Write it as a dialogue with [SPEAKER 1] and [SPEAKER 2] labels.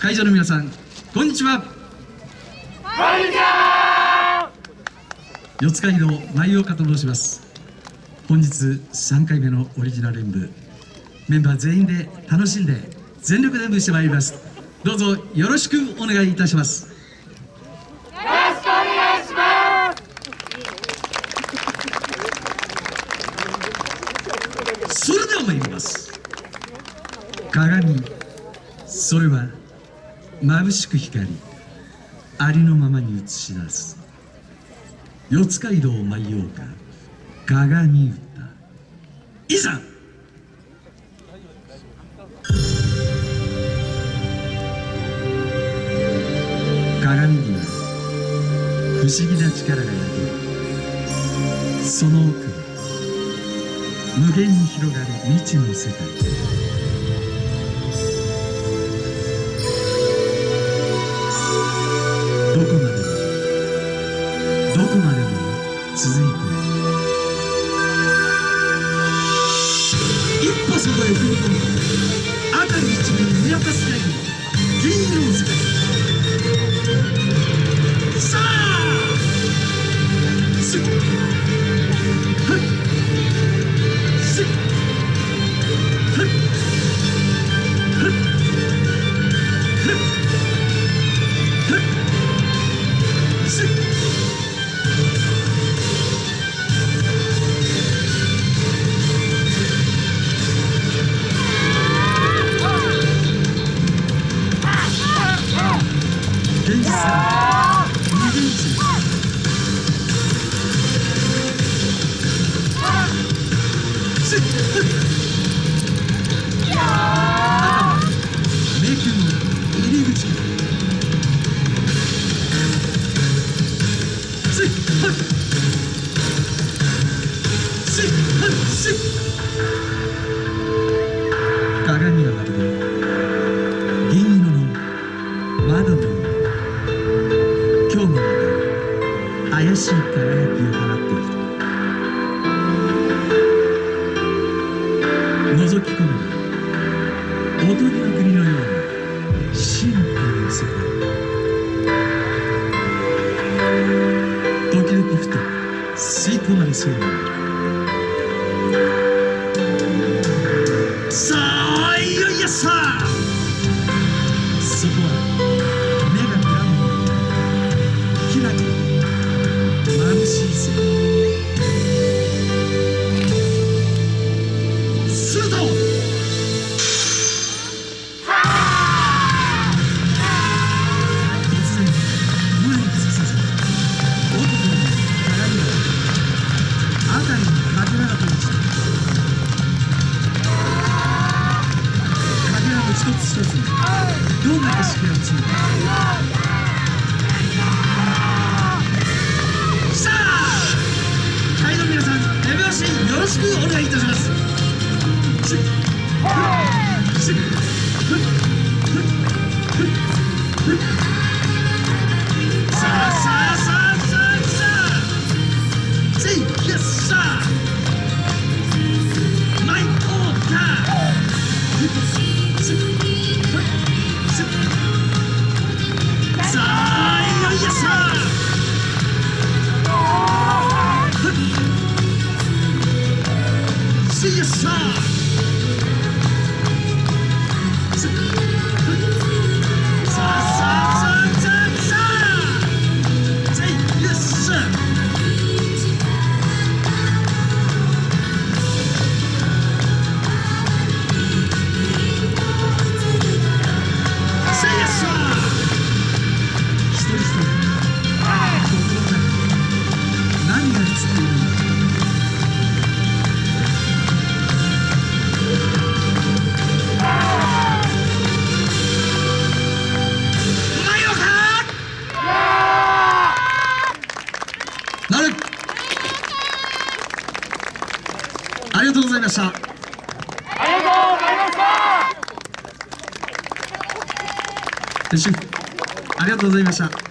[SPEAKER 1] 会場の皆さんこんにちは。こ
[SPEAKER 2] んにちは。
[SPEAKER 1] 四街道舞岡と申します。本日3回目のオリジナル演舞。メンバー全員で楽しんで全力で演舞してまいります。どうぞよろしくお願いいたします。
[SPEAKER 2] よろしくお願いします。
[SPEAKER 1] それでは参ります。鏡それは眩しく光りありのままに映し出す。四街道舞岡鏡歌いざ！鏡には不思議な力が宿る。その奥に無限に広がる未知の世界。すっ鏡はまる。で銀色の窓のよう今日もまた怪しい輝きを放っている。覗き込むおとぎの国のような神秘の世界時々ふと吸い込まれそうになる。あいせずにどんな景色が映るか。さあ会の皆さん手拍子よろしくお願いいたします。せした
[SPEAKER 2] ありがとうございました。
[SPEAKER 1] ありがとうございました